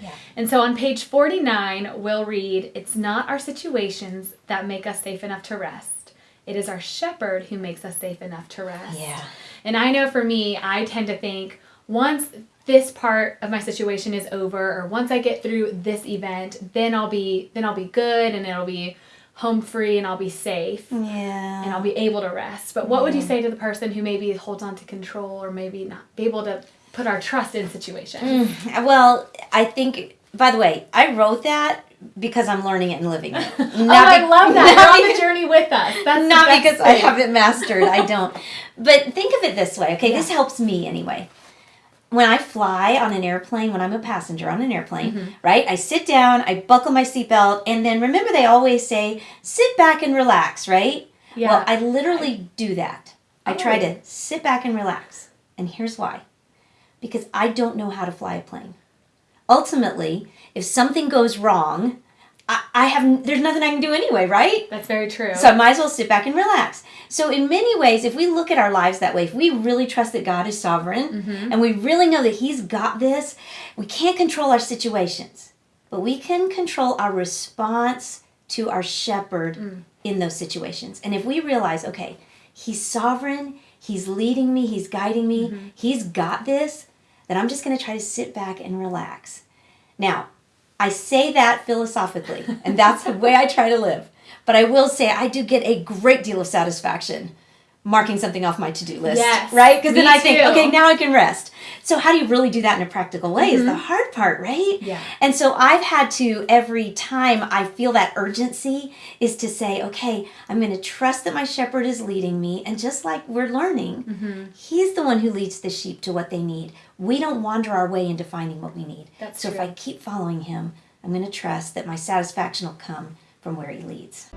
Yeah. And so on page 49, we'll read It's not our situations that make us safe enough to rest. It is our shepherd who makes us safe enough to rest. Yeah. And I know for me, I tend to think once this part of my situation is over or once I get through this event, then I'll be then I'll be good and it'll be home free and I'll be safe Yeah. and I'll be able to rest. But what would you say to the person who maybe holds on to control or maybe not be able to put our trust in situations? Well, I think. By the way, I wrote that because I'm learning it and living it. Not oh, I love that. You're on the journey with us. That's not because I haven't mastered. I don't. But think of it this way. Okay, this helps me anyway. When I fly on an airplane, when I'm a passenger on an airplane, Mm-hmm. right? I sit down, I buckle my seatbelt, and then remember they always say, sit back and relax, right? Yeah. Well, I literally do that. I try Oh. to sit back and relax. And here's why. Because I don't know how to fly a plane. Ultimately, if something goes wrong, I, I have there's nothing I can do anyway, right? That's very true. So I might as well sit back and relax. So in many ways, if we look at our lives that way, if we really trust that God is sovereign mm-hmm. and we really know that He's got this, we can't control our situations, but we can control our response to our shepherd mm. in those situations. And if we realize, okay, He's sovereign, He's leading me, He's guiding me, mm-hmm. He's got this, then I'm just going to try to sit back and relax. Now, I say that philosophically, and that's the way I try to live. But I will say I do get a great deal of satisfaction marking something off my to-do list. Yes, Right? Because then I think, too. okay, now I can rest. So how do you really do that in a practical way is the hard part, right? Yeah. And so I've had to every time I feel that urgency is to say, okay, I'm going to trust that my shepherd is leading me and just like we're learning, Mm-hmm. he's the one who leads the sheep to what they need. We don't wander our way into finding what we need. That's so if. I keep following him, I'm going to trust that my satisfaction will come from where he leads.